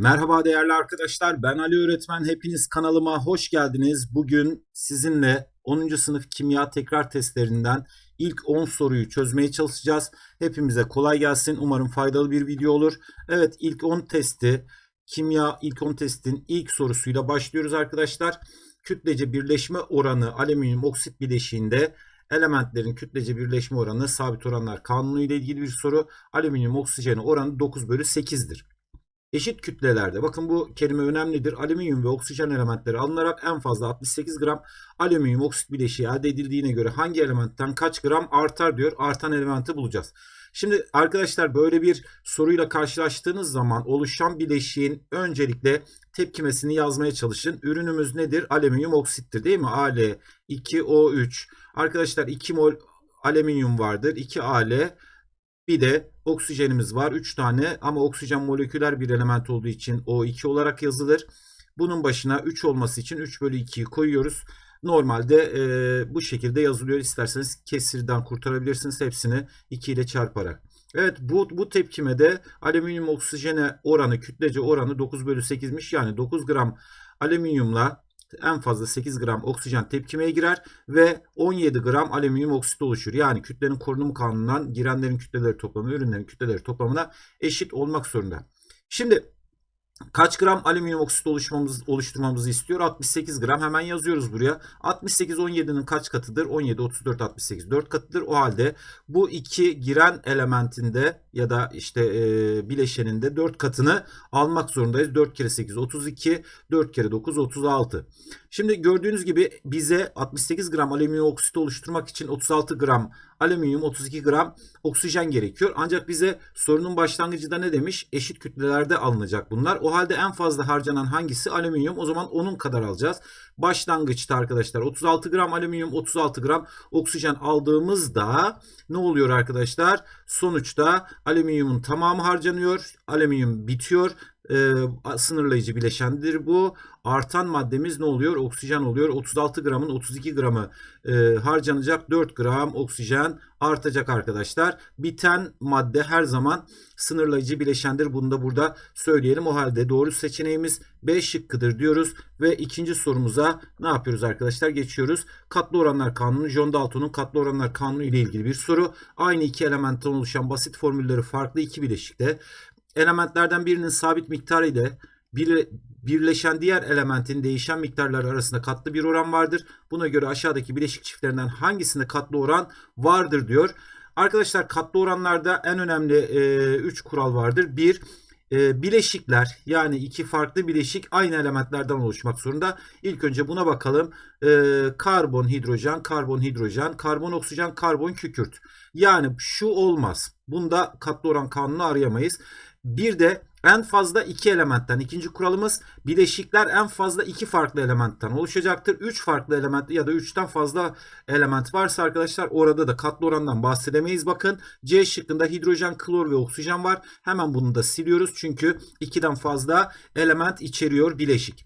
Merhaba değerli arkadaşlar. Ben Ali Öğretmen. Hepiniz kanalıma hoş geldiniz. Bugün sizinle 10. sınıf kimya tekrar testlerinden ilk 10 soruyu çözmeye çalışacağız. Hepimize kolay gelsin. Umarım faydalı bir video olur. Evet ilk 10 testi kimya ilk 10 testin ilk sorusuyla başlıyoruz arkadaşlar. Kütlece birleşme oranı alüminyum oksit bileşiğinde elementlerin kütlece birleşme oranı sabit oranlar kanunu ile ilgili bir soru. Alüminyum oksijeni oranı 9 bölü 8'dir. Eşit kütlelerde bakın bu kelime önemlidir. Alüminyum ve oksijen elementleri alınarak en fazla 68 gram alüminyum oksit bileşiği elde edildiğine göre hangi elementten kaç gram artar diyor. Artan elementi bulacağız. Şimdi arkadaşlar böyle bir soruyla karşılaştığınız zaman oluşan bileşiğin öncelikle tepkimesini yazmaya çalışın. Ürünümüz nedir? Alüminyum oksittir değil mi? Al2O3. Arkadaşlar 2 mol alüminyum vardır. 2 Al bir de oksijenimiz var 3 tane ama oksijen moleküler bir element olduğu için O2 olarak yazılır. Bunun başına 3 olması için 3 bölü 2'yi koyuyoruz. Normalde e, bu şekilde yazılıyor. İsterseniz kesirden kurtarabilirsiniz hepsini 2 ile çarparak. Evet bu, bu tepkimede alüminyum oksijene oranı kütlece oranı 9 bölü 8'miş. Yani 9 gram alüminyumla en fazla 8 gram oksijen tepkimeye girer ve 17 gram alüminyum oksit oluşur. Yani kütlenin korunumu kanunundan girenlerin kütleleri toplamı ürünlerin kütleleri toplamına eşit olmak zorunda. Şimdi Kaç gram alüminyum oksit oluşmamız, oluşturmamızı istiyor? 68 gram. Hemen yazıyoruz buraya. 68 17'nin kaç katıdır? 17, 34, 68 4 katıdır. O halde bu iki giren elementinde ya da işte e, bileşeninde 4 katını almak zorundayız. 4 kere 8 32, 4 kere 9 36. Şimdi gördüğünüz gibi bize 68 gram alüminyum oksit oluşturmak için 36 gram alüminyum 32 gram oksijen gerekiyor. Ancak bize sorunun başlangıcında ne demiş? Eşit kütlelerde alınacak bunlar. O halde en fazla harcanan hangisi? Alüminyum. O zaman onun kadar alacağız. Başlangıçta arkadaşlar 36 gram alüminyum 36 gram oksijen aldığımızda ne oluyor arkadaşlar? Sonuçta alüminyumun tamamı harcanıyor. Alüminyum bitiyor e, sınırlayıcı bileşendir bu. Artan maddemiz ne oluyor? Oksijen oluyor. 36 gramın 32 gramı e, harcanacak. 4 gram oksijen artacak arkadaşlar. Biten madde her zaman sınırlayıcı bileşendir. Bunu da burada söyleyelim. O halde doğru seçeneğimiz B şıkkıdır diyoruz. Ve ikinci sorumuza ne yapıyoruz arkadaşlar? Geçiyoruz. Katlı oranlar kanunu. John Dalton'un katlı oranlar kanunu ile ilgili bir soru. Aynı iki elementten oluşan basit formülleri farklı iki bileşikte elementlerden birinin sabit miktarı ile bir, birleşen diğer elementin değişen miktarlar arasında katlı bir oran vardır. Buna göre aşağıdaki bileşik çiftlerinden hangisinde katlı oran vardır diyor. Arkadaşlar katlı oranlarda en önemli 3 e, kural vardır. 1 e, bileşikler yani iki farklı bileşik aynı elementlerden oluşmak zorunda. İlk önce buna bakalım. E, karbon, hidrojen, karbon, hidrojen, karbon, oksijen, karbon, kükürt. Yani şu olmaz. Bunda katlı oran kanunu arayamayız. Bir de en fazla iki elementten. ikinci kuralımız bileşikler en fazla iki farklı elementten oluşacaktır. Üç farklı element ya da üçten fazla element varsa arkadaşlar orada da katlı orandan bahsedemeyiz. Bakın C şıkkında hidrojen, klor ve oksijen var. Hemen bunu da siliyoruz. Çünkü ikiden fazla element içeriyor bileşik.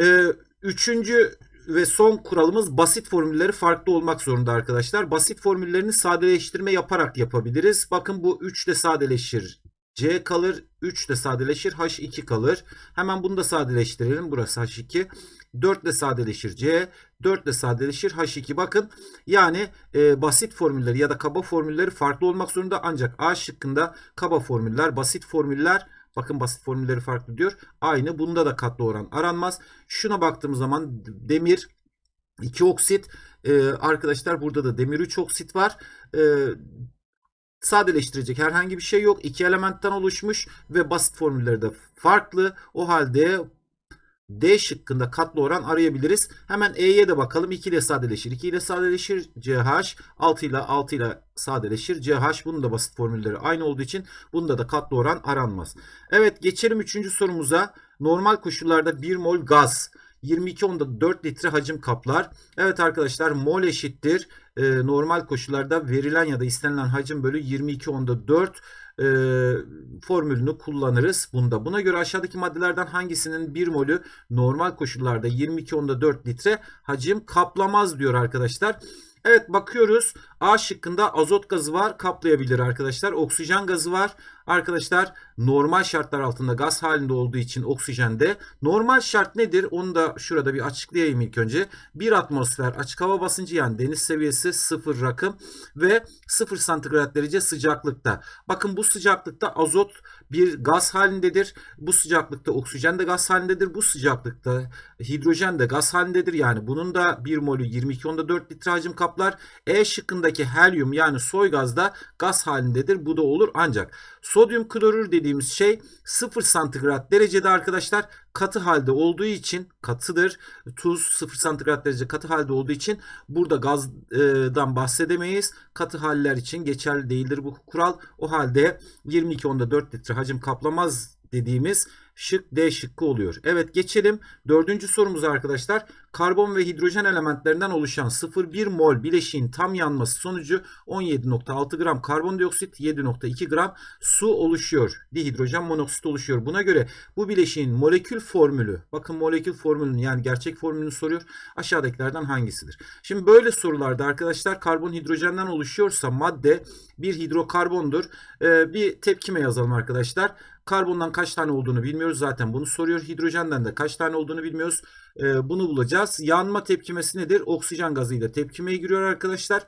Ee, üçüncü ve son kuralımız basit formülleri farklı olmak zorunda arkadaşlar. Basit formüllerini sadeleştirme yaparak yapabiliriz. Bakın bu 3 de sadeleşir. C kalır. 3 de sadeleşir. H2 kalır. Hemen bunu da sadeleştirelim. Burası H2. 4 de sadeleşir C. 4 de sadeleşir H2. Bakın yani e, basit formülleri ya da kaba formülleri farklı olmak zorunda. Ancak A şıkkında kaba formüller, basit formüller Bakın basit formülleri farklı diyor. Aynı. Bunda da katlı oran aranmaz. Şuna baktığımız zaman demir 2 oksit. Ee, arkadaşlar burada da demir 3 oksit var. Ee, sadeleştirecek herhangi bir şey yok. İki elementten oluşmuş ve basit formülleri de farklı. O halde D şıkkında katlı oran arayabiliriz. Hemen E'ye de bakalım. 2 ile sadeleşir. 2 ile sadeleşir CH. 6 ile 6 ile sadeleşir CH. Bunun da basit formülleri aynı olduğu için bunda da katlı oran aranmaz. Evet geçelim 3. sorumuza. Normal koşullarda 1 mol gaz 22 onda 4 litre hacim kaplar. Evet arkadaşlar mol eşittir. E, normal koşullarda verilen ya da istenilen hacim bölü 22 onda 4 e, formülünü kullanırız bunda. Buna göre aşağıdaki maddelerden hangisinin 1 molü normal koşullarda 22 onda 4 litre hacim kaplamaz diyor arkadaşlar. Evet bakıyoruz. A şıkkında azot gazı var kaplayabilir arkadaşlar. Oksijen gazı var. arkadaşlar normal şartlar altında gaz halinde olduğu için oksijende normal şart nedir? Onu da şurada bir açıklayayım ilk önce. Bir atmosfer açık hava basıncı yani deniz seviyesi sıfır rakım ve sıfır santigrat derece sıcaklıkta. Bakın bu sıcaklıkta azot bir gaz halindedir. Bu sıcaklıkta oksijen de gaz halindedir. Bu sıcaklıkta hidrojen de gaz halindedir. Yani bunun da 1 molü 22.4 litre hacim kaplar. E şıkkındaki helyum yani soy gaz da gaz halindedir. Bu da olur ancak sodyum klorür dediğimiz şey 0 santigrat derecede arkadaşlar katı halde olduğu için katıdır. Tuz 0 santigrat derece katı halde olduğu için burada gazdan bahsedemeyiz. Katı haller için geçerli değildir bu kural. O halde 22.4 litre hacim kaplamaz dediğimiz şık D şıkkı oluyor. Evet geçelim. Dördüncü sorumuz arkadaşlar. Karbon ve hidrojen elementlerinden oluşan 0,1 mol bileşiğin tam yanması sonucu 17.6 gram karbondioksit 7.2 gram su oluşuyor. Dihidrojen monoksit oluşuyor. Buna göre bu bileşiğin molekül formülü bakın molekül formülünü yani gerçek formülünü soruyor. Aşağıdakilerden hangisidir? Şimdi böyle sorularda arkadaşlar karbon hidrojenden oluşuyorsa madde bir hidrokarbondur. Ee, bir tepkime yazalım arkadaşlar. Karbondan kaç tane olduğunu bilmiyoruz zaten bunu soruyor. Hidrojenden de kaç tane olduğunu bilmiyoruz. Ee, bunu bulacağız. Yanma tepkimesi nedir? Oksijen gazıyla tepkimeye giriyor arkadaşlar.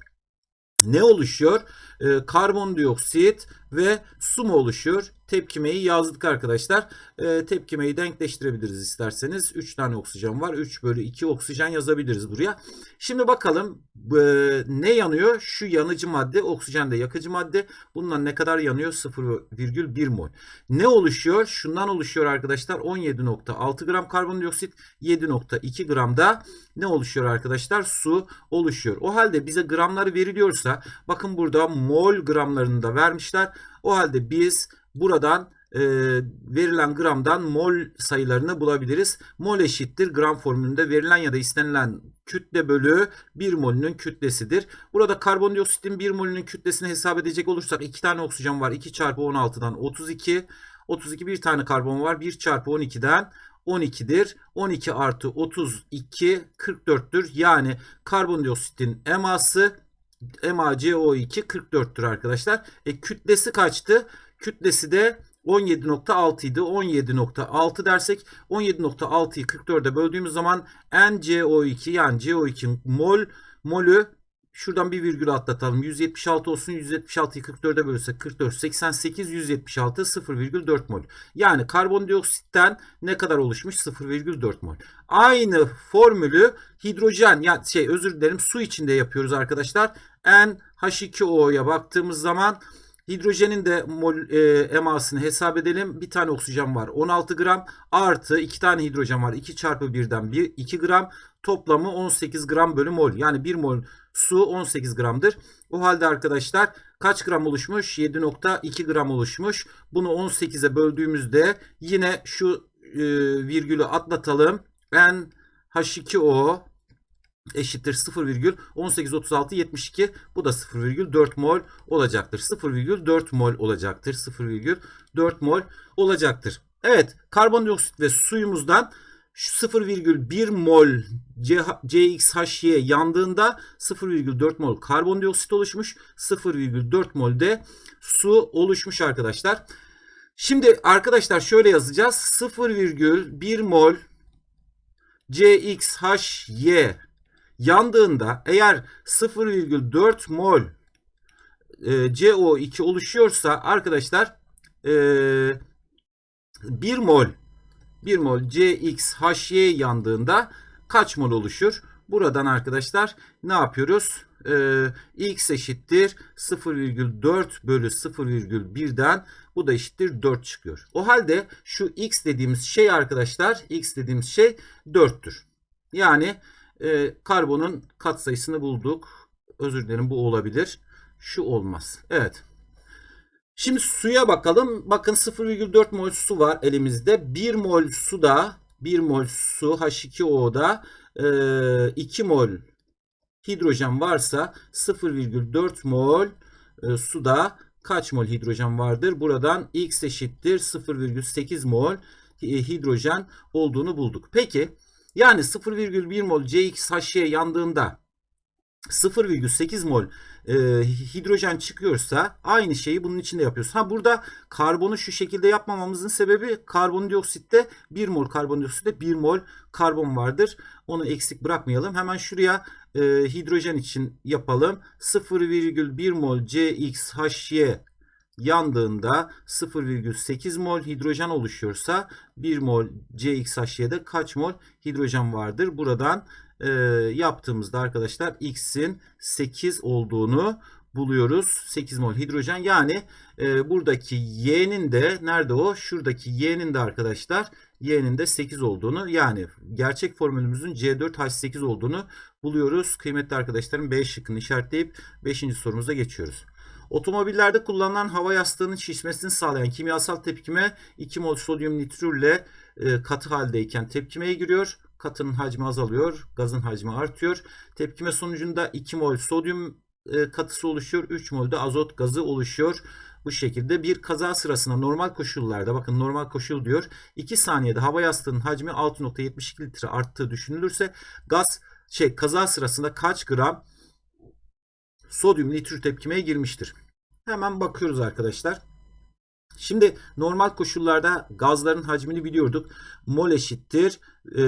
Ne oluşuyor? Ee, karbondioksit ve su mu oluşuyor? Tepkimeyi yazdık arkadaşlar. Ee, tepkimeyi denkleştirebiliriz isterseniz. 3 tane oksijen var. 3 bölü 2 oksijen yazabiliriz buraya. Şimdi bakalım e, ne yanıyor? Şu yanıcı madde oksijen de yakıcı madde. Bundan ne kadar yanıyor? 0,1 mol. Ne oluşuyor? Şundan oluşuyor arkadaşlar. 17.6 gram karbondioksit 7.2 gram da ne oluşuyor arkadaşlar? Su oluşuyor. O halde bize gramları veriliyorsa bakın burada mol gramlarını da vermişler. O halde biz buradan e, verilen gramdan mol sayılarını bulabiliriz. Mol eşittir gram formülünde verilen ya da istenilen kütle bölü 1 molünün kütlesidir. Burada karbondioksitin 1 molünün kütlesini hesap edecek olursak 2 tane oksijen var. 2 çarpı 16'dan 32. 32 bir tane karbon var. 1 çarpı 12'den 12'dir. 12 artı 32 44'tür. Yani karbondioksitin eması MaCO2 44'tür arkadaşlar. E, kütlesi kaçtı? Kütlesi de 17.6 idi. 17.6 dersek 17.6'yı 44'e böldüğümüz zaman NCO2 yani CO2 mol molü şuradan bir virgül atlatalım. 176 olsun. 176'yı 44'e bölürsek 44 88 176 0,4 mol. Yani karbondioksitten ne kadar oluşmuş? 0,4 mol. Aynı formülü hidrojen ya şey özür dilerim su içinde yapıyoruz arkadaşlar. NH2O'ya baktığımız zaman Hidrojenin de mol, e, emasını hesap edelim. Bir tane oksijen var 16 gram artı 2 tane hidrojen var 2 çarpı 1'den 1 2 gram toplamı 18 gram bölü mol. Yani 1 mol su 18 gramdır. O halde arkadaşlar kaç gram oluşmuş? 7.2 gram oluşmuş. Bunu 18'e böldüğümüzde yine şu e, virgülü atlatalım. N H2O eşittir 0,1836 72 bu da 0,4 mol olacaktır. 0,4 mol olacaktır. 0,4 mol olacaktır. Evet karbondioksit ve suyumuzdan 0,1 mol CXHY yandığında 0,4 mol karbondioksit oluşmuş. 0,4 mol de su oluşmuş arkadaşlar. Şimdi arkadaşlar şöyle yazacağız. 0,1 mol CXHY yandığında eğer 0,4 mol e, CO2 oluşuyorsa arkadaşlar e, 1 mol 1 mol CXHY yandığında kaç mol oluşur? Buradan arkadaşlar ne yapıyoruz? Ee, x eşittir 0,4 bölü 0,1'den bu da eşittir 4 çıkıyor. O halde şu x dediğimiz şey arkadaşlar x dediğimiz şey 4'tür. Yani e, karbonun katsayısını bulduk. Özür dilerim bu olabilir. Şu olmaz. Evet. Şimdi suya bakalım. Bakın 0,4 mol su var elimizde. 1 mol suda 1 mol su H2O'da e, 2 mol hidrojen varsa 0,4 mol e, suda kaç mol hidrojen vardır? Buradan x eşittir 0,8 mol e, hidrojen olduğunu bulduk. Peki yani 0,1 mol CXHY yandığında 0,8 mol e, hidrojen çıkıyorsa aynı şeyi bunun içinde yapıyoruz. Ha burada karbonu şu şekilde yapmamamızın sebebi karbondioksitte 1 mol karbondioksitte 1 mol karbon vardır. Onu eksik bırakmayalım. Hemen şuraya e, hidrojen için yapalım. 0,1 mol CXHY yandığında 0,8 mol hidrojen oluşuyorsa 1 mol CXHY'de kaç mol hidrojen vardır? Buradan e, yaptığımızda arkadaşlar X'in 8 olduğunu buluyoruz. 8 mol hidrojen yani e, buradaki Y'nin de nerede o? Şuradaki Y'nin de arkadaşlar Y'nin de 8 olduğunu yani gerçek formülümüzün C4H8 olduğunu buluyoruz. Kıymetli arkadaşlarım B şıkkını işaretleyip 5. sorumuza geçiyoruz. Otomobillerde kullanılan hava yastığının şişmesini sağlayan kimyasal tepkime 2 mol sodyum nitrürle e, katı haldeyken tepkimeye giriyor. Katının hacmi azalıyor, gazın hacmi artıyor. Tepkime sonucunda 2 mol sodyum e, katısı oluşuyor, 3 mol de azot gazı oluşuyor. Bu şekilde bir kaza sırasında normal koşullarda bakın normal koşul diyor 2 saniyede hava yastığının hacmi 6.72 litre arttığı düşünülürse gaz şey kaza sırasında kaç gram sodyum nitrür tepkimeye girmiştir. Hemen bakıyoruz arkadaşlar. Şimdi normal koşullarda gazların hacmini biliyorduk. Mol eşittir e,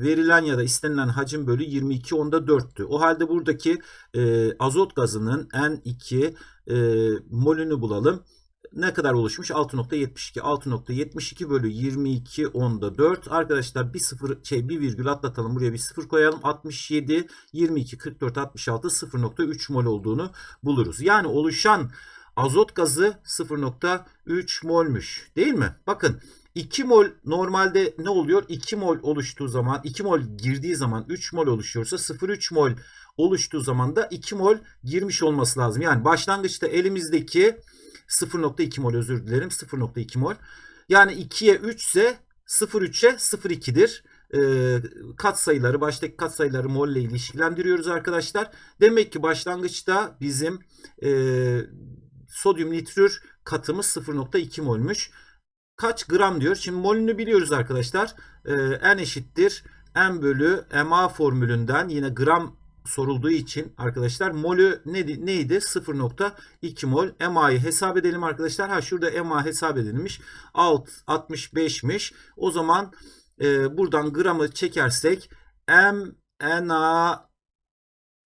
verilen ya da istenilen hacim bölü 22 onda 4'tü. O halde buradaki e, azot gazının N2 e, molünü bulalım. Ne kadar oluşmuş? 6.72. 6.72 bölü 22 onda 4. Arkadaşlar bir sıfır şey bir virgül atlatalım. Buraya bir sıfır koyalım. 67, 22, 44, 66 0.3 mol olduğunu buluruz. Yani oluşan azot gazı 0.3 molmüş. Değil mi? Bakın 2 mol normalde ne oluyor? 2 mol oluştuğu zaman 2 mol girdiği zaman 3 mol oluşuyorsa 0.3 mol oluştuğu zaman da 2 mol girmiş olması lazım. Yani başlangıçta elimizdeki 0.2 mol özür dilerim 0.2 mol. Yani 2'ye 3 ise 0.3'e 0.2'dir. E, kat sayıları baştaki kat sayıları mol ile ilişkilendiriyoruz arkadaşlar. Demek ki başlangıçta bizim e, sodyum nitrür katımız 0.2 molmuş. Kaç gram diyor. Şimdi molünü biliyoruz arkadaşlar. E, N eşittir. M bölü MA formülünden yine gram sorulduğu için arkadaşlar molü ne, neydi? 0.2 mol. MA'yı hesap edelim arkadaşlar. Ha şurada MA hesap edilmiş. Alt 65'miş. O zaman e, buradan gramı çekersek M Na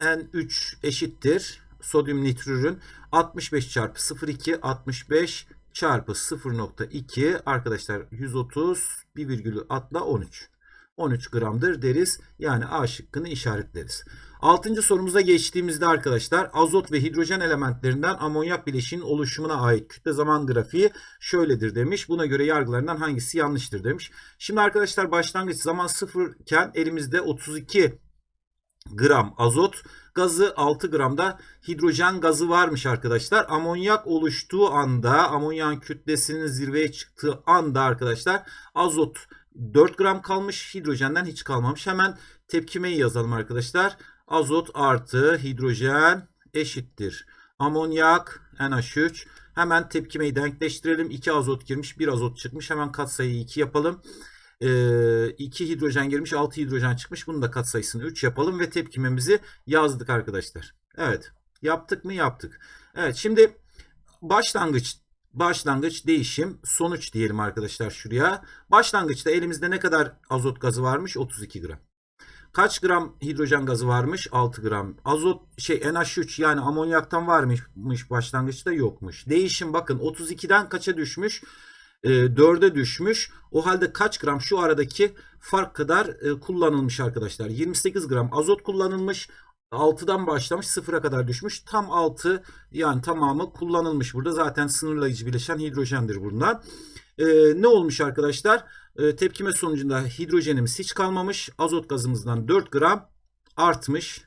N3 eşittir. Sodyum nitrürün 65 çarpı 0.2 65 çarpı 0.2 arkadaşlar 130 bir virgülü atla 13. 13 gramdır deriz. Yani A şıkkını işaretleriz. Altıncı sorumuza geçtiğimizde arkadaşlar azot ve hidrojen elementlerinden amonyak bileşiğinin oluşumuna ait kütle zaman grafiği şöyledir demiş. Buna göre yargılarından hangisi yanlıştır demiş. Şimdi arkadaşlar başlangıç zaman sıfırken elimizde 32 gram azot gazı 6 gramda hidrojen gazı varmış arkadaşlar. Amonyak oluştuğu anda amonyan kütlesinin zirveye çıktığı anda arkadaşlar azot 4 gram kalmış hidrojenden hiç kalmamış. Hemen tepkimeyi yazalım arkadaşlar. Azot artı hidrojen eşittir. Amonyak NH3. Hemen tepkimeyi denkleştirelim. 2 azot girmiş 1 azot çıkmış. Hemen katsayıyı 2 yapalım. 2 ee, hidrojen girmiş 6 hidrojen çıkmış. Bunun da katsayısını 3 yapalım ve tepkimemizi yazdık arkadaşlar. Evet yaptık mı yaptık. Evet şimdi başlangıç başlangıç değişim sonuç diyelim arkadaşlar şuraya. Başlangıçta elimizde ne kadar azot gazı varmış? 32 gram. Kaç gram hidrojen gazı varmış? 6 gram. Azot şey NH3 yani amonyaktan varmış başlangıçta yokmuş. Değişim bakın 32'den kaça düşmüş? E, 4'e düşmüş. O halde kaç gram şu aradaki fark kadar e, kullanılmış arkadaşlar. 28 gram azot kullanılmış. 6'dan başlamış 0'a kadar düşmüş. Tam 6 yani tamamı kullanılmış burada. Zaten sınırlayıcı bileşen hidrojendir bundan. Ee, ne olmuş arkadaşlar? Ee, tepkime sonucunda hidrojenimiz hiç kalmamış. Azot gazımızdan 4 gram artmış.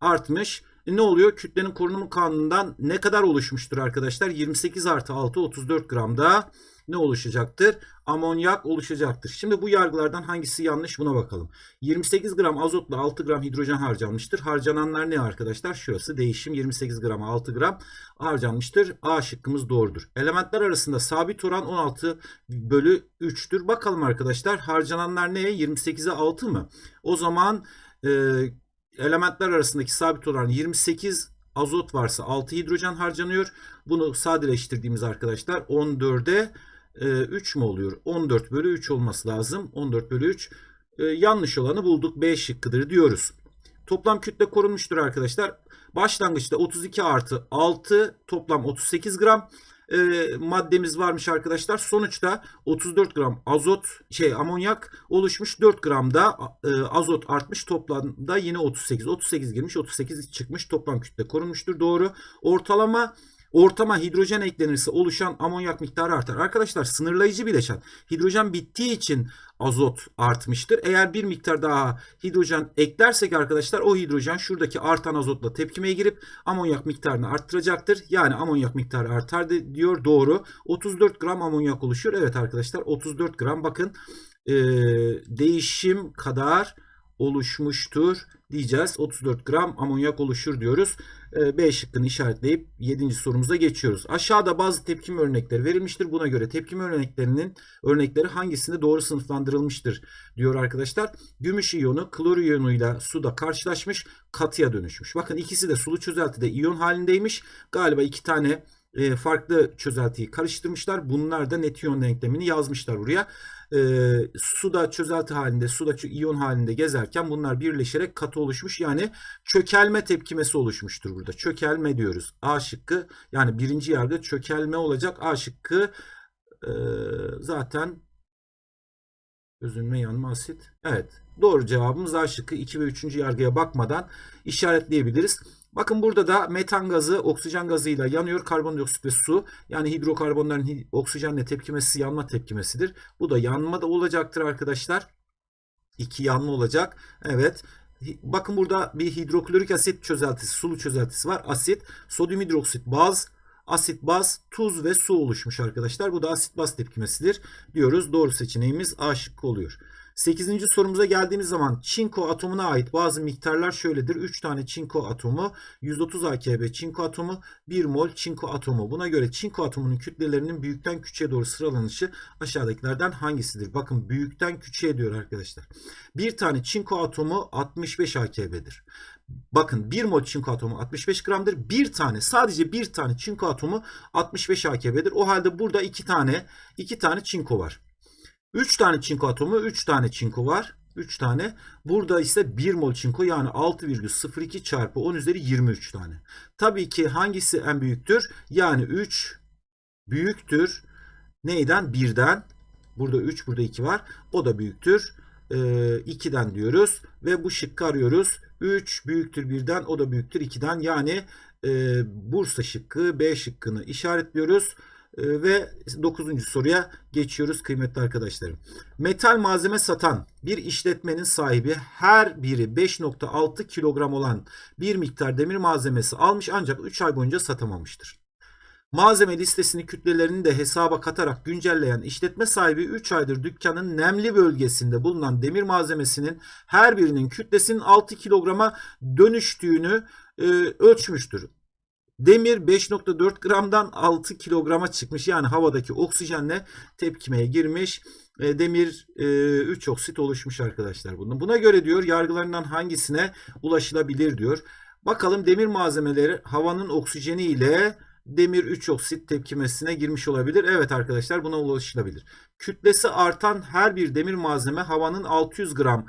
Artmış. E ne oluyor? Kütlenin korunumu kanunundan ne kadar oluşmuştur arkadaşlar? 28 artı 6 34 gramda ne oluşacaktır? Amonyak oluşacaktır. Şimdi bu yargılardan hangisi yanlış buna bakalım. 28 gram azotla 6 gram hidrojen harcanmıştır. Harcananlar ne arkadaşlar? Şurası değişim 28 gram 6 gram harcanmıştır. A şıkkımız doğrudur. Elementler arasında sabit oran 16 bölü 3'tür. Bakalım arkadaşlar harcananlar neye? 28'e 6 mı? O zaman e, elementler arasındaki sabit oran 28 azot varsa 6 hidrojen harcanıyor. Bunu sadeleştirdiğimiz arkadaşlar 14'e 3 mü oluyor? 14 bölü 3 olması lazım. 14 bölü 3. E, yanlış olanı bulduk. B şıkkıdır diyoruz. Toplam kütle korunmuştur arkadaşlar. Başlangıçta 32 artı 6 toplam 38 gram e, maddemiz varmış arkadaşlar. Sonuçta 34 gram azot şey amonyak oluşmuş. 4 gram da e, azot artmış. Toplamda yine 38. 38 girmiş. 38 çıkmış. Toplam kütle korunmuştur. Doğru. Ortalama Ortama hidrojen eklenirse oluşan amonyak miktarı artar. Arkadaşlar sınırlayıcı bileşen hidrojen bittiği için azot artmıştır. Eğer bir miktar daha hidrojen eklersek arkadaşlar o hidrojen şuradaki artan azotla tepkimeye girip amonyak miktarını arttıracaktır. Yani amonyak miktarı artar diyor doğru. 34 gram amonyak oluşuyor. Evet arkadaşlar 34 gram bakın e, değişim kadar oluşmuştur diyeceğiz. 34 gram amonyak oluşur diyoruz. Ee, B şıkkını işaretleyip 7. sorumuza geçiyoruz. Aşağıda bazı tepkim örnekleri verilmiştir. Buna göre tepkim örneklerinin örnekleri hangisinde doğru sınıflandırılmıştır diyor arkadaşlar. Gümüş iyonu klor iyonuyla suda karşılaşmış katıya dönüşmüş. Bakın ikisi de sulu çözeltide iyon halindeymiş. Galiba iki tane e, farklı çözeltiyi karıştırmışlar. Bunlar da net iyon denklemini yazmışlar buraya. E, suda çözelti halinde, suda iyon halinde gezerken bunlar birleşerek katı oluşmuş. Yani çökelme tepkimesi oluşmuştur burada. Çökelme diyoruz. A şıkkı yani birinci yargı çökelme olacak. A şıkkı e, zaten Özünme yanma asit. Evet. Doğru cevabımız A şıkkı 2 ve 3. yargıya bakmadan işaretleyebiliriz. Bakın burada da metan gazı oksijen gazıyla yanıyor. Karbondioksit ve su. Yani hidrokarbonların oksijenle tepkimesi yanma tepkimesidir. Bu da yanma da olacaktır arkadaşlar. İki yanma olacak. Evet. Bakın burada bir hidroklorik asit çözeltisi, sulu çözeltisi var. Asit, sodyum hidroksit, baz, asit, baz, tuz ve su oluşmuş arkadaşlar. Bu da asit baz tepkimesidir diyoruz. Doğru seçeneğimiz A şıkkı oluyor. 8. sorumuza geldiğimiz zaman çinko atomuna ait bazı miktarlar şöyledir. 3 tane çinko atomu, 130 AKB çinko atomu, 1 mol çinko atomu. Buna göre çinko atomunun kütlelerinin büyükten küçüğe doğru sıralanışı aşağıdakilerden hangisidir? Bakın büyükten küçüğe diyor arkadaşlar. Bir tane çinko atomu 65 AKB'dir. Bakın 1 mol çinko atomu 65 gramdır. Bir tane sadece bir tane çinko atomu 65 AKB'dir. O halde burada iki tane iki tane çinko var. 3 tane çinko atomu 3 tane çinko var. 3 tane. Burada ise 1 mol çinko yani 6,02 çarpı 10 üzeri 23 tane. Tabii ki hangisi en büyüktür? Yani 3 büyüktür. Neyden? 1'den. Burada 3 burada 2 var. O da büyüktür. Ee, 2'den diyoruz. Ve bu şıkkı arıyoruz. 3 büyüktür 1'den o da büyüktür 2'den. Yani e, Bursa şıkkı B şıkkını işaretliyoruz. Ee, ve 9. soruya geçiyoruz kıymetli arkadaşlarım. Metal malzeme satan bir işletmenin sahibi her biri 5.6 kilogram olan bir miktar demir malzemesi almış ancak 3 ay boyunca satamamıştır. Malzeme listesini kütlelerini de hesaba katarak güncelleyen işletme sahibi 3 aydır dükkanın nemli bölgesinde bulunan demir malzemesinin her birinin kütlesinin 6 kilograma dönüştüğünü e, ölçmüş,tür. Demir 5.4 gramdan 6 kilograma çıkmış. Yani havadaki oksijenle tepkimeye girmiş. E, demir e, 3 oksit oluşmuş arkadaşlar bunun. Buna göre diyor yargılarından hangisine ulaşılabilir diyor. Bakalım demir malzemeleri havanın oksijeni ile demir 3 oksit tepkimesine girmiş olabilir. Evet arkadaşlar buna ulaşılabilir. Kütlesi artan her bir demir malzeme havanın 600 gram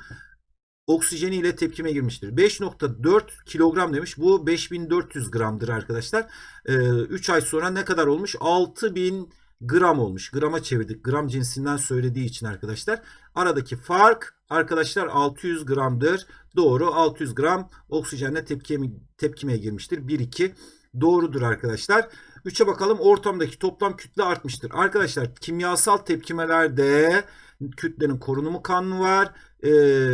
oksijeni ile tepkime girmiştir. 5.4 kilogram demiş. Bu 5400 gramdır arkadaşlar. Ee, 3 ay sonra ne kadar olmuş? 6000 gram olmuş. Grama çevirdik. Gram cinsinden söylediği için arkadaşlar. Aradaki fark arkadaşlar 600 gramdır. Doğru 600 gram oksijenle tepkime, tepkimeye girmiştir. 1-2 doğrudur arkadaşlar. 3'e bakalım ortamdaki toplam kütle artmıştır. Arkadaşlar kimyasal tepkimelerde kütlenin korunumu kanunu var e,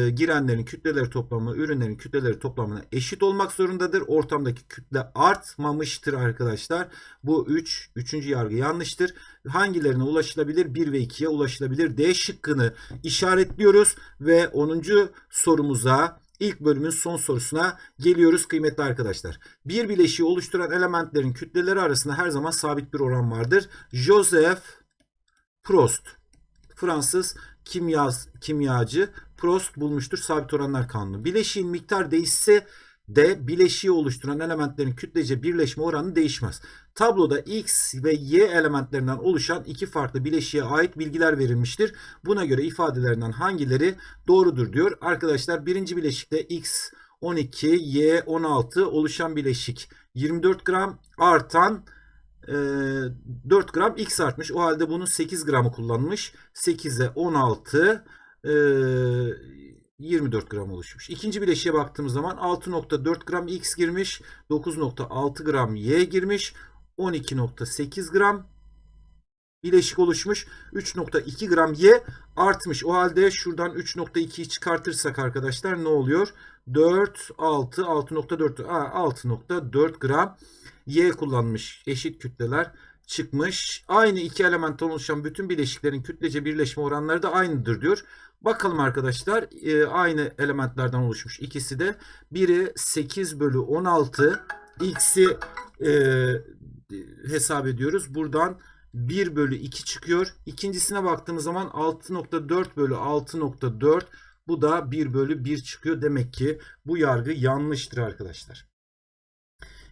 girenlerin kütleleri toplamı ürünlerin kütleleri toplamına eşit olmak zorundadır. Ortamdaki kütle artmamıştır arkadaşlar. Bu 3. Üç, 3. yargı yanlıştır. Hangilerine ulaşılabilir? 1 ve 2'ye ulaşılabilir. D şıkkını işaretliyoruz ve 10. sorumuza ilk bölümün son sorusuna geliyoruz kıymetli arkadaşlar. Bir bileşiği oluşturan elementlerin kütleleri arasında her zaman sabit bir oran vardır. Joseph Prost Fransız kimya, kimyacı Prost bulmuştur sabit oranlar kanunu. Bileşiğin miktar değişse de bileşiği oluşturan elementlerin kütlece birleşme oranı değişmez. Tabloda X ve Y elementlerinden oluşan iki farklı bileşiğe ait bilgiler verilmiştir. Buna göre ifadelerinden hangileri doğrudur diyor. Arkadaşlar birinci bileşikte X 12, Y 16 oluşan bileşik 24 gram artan 4 gram X artmış. O halde bunu 8 gramı kullanmış. 8'e 16 e, 24 gram oluşmuş. İkinci bileşiğe baktığımız zaman 6.4 gram X girmiş. 9.6 gram Y girmiş. 12.8 gram bileşik oluşmuş. 3.2 gram Y artmış. O halde şuradan 3.2'yi çıkartırsak arkadaşlar ne oluyor? 4, 6, 6.4 6.4 gram Y kullanmış. Eşit kütleler çıkmış. Aynı iki elementten oluşan bütün bileşiklerin kütlece birleşme oranları da aynıdır diyor. Bakalım arkadaşlar e, aynı elementlerden oluşmuş ikisi de. Biri 8 bölü 16 x'i e, hesap ediyoruz. Buradan 1 bölü 2 çıkıyor. İkincisine baktığımız zaman 6.4 bölü 6.4 bu da 1 bölü 1 çıkıyor. Demek ki bu yargı yanlıştır arkadaşlar.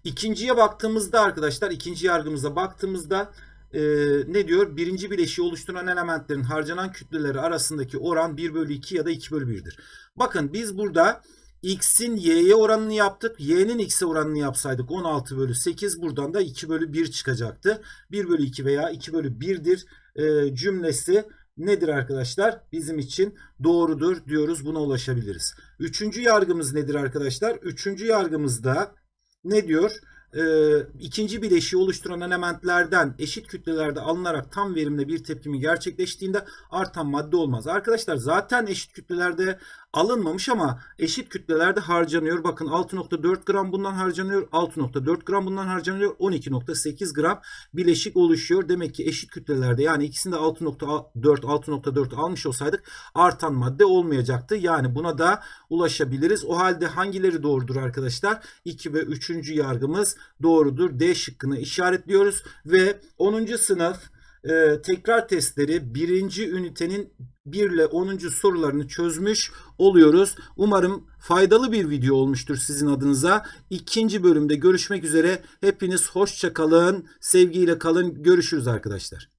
İkinciye baktığımızda arkadaşlar ikinci yargımıza baktığımızda e, ne diyor? Birinci bileşiği oluşturan elementlerin harcanan kütleleri arasındaki oran 1 bölü 2 ya da 2 bölü 1'dir. Bakın biz burada x'in y'ye oranını yaptık. y'nin x'e oranını yapsaydık 16 bölü 8 buradan da 2 bölü 1 çıkacaktı. 1 bölü 2 veya 2 bölü 1'dir e, cümlesi nedir arkadaşlar? Bizim için doğrudur diyoruz. Buna ulaşabiliriz. Üçüncü yargımız nedir arkadaşlar? Üçüncü yargımızda ne diyor? Ee, ikinci bileşiği oluşturan elementlerden eşit kütlelerde alınarak tam verimle bir tepkimi gerçekleştiğinde artan madde olmaz. Arkadaşlar zaten eşit kütlelerde alınmamış ama eşit kütlelerde harcanıyor. Bakın 6.4 gram bundan harcanıyor. 6.4 gram bundan harcanıyor. 12.8 gram bileşik oluşuyor. Demek ki eşit kütlelerde yani ikisinde 6.4 6.4 almış olsaydık artan madde olmayacaktı. Yani buna da ulaşabiliriz. O halde hangileri doğrudur arkadaşlar? 2 ve 3. yargımız doğrudur. D şıkkını işaretliyoruz ve 10. sınıf e, tekrar testleri birinci ünitenin 1 ile 10. sorularını çözmüş oluyoruz. Umarım faydalı bir video olmuştur sizin adınıza. İkinci bölümde görüşmek üzere. Hepiniz hoşça kalın, sevgiyle kalın. Görüşürüz arkadaşlar.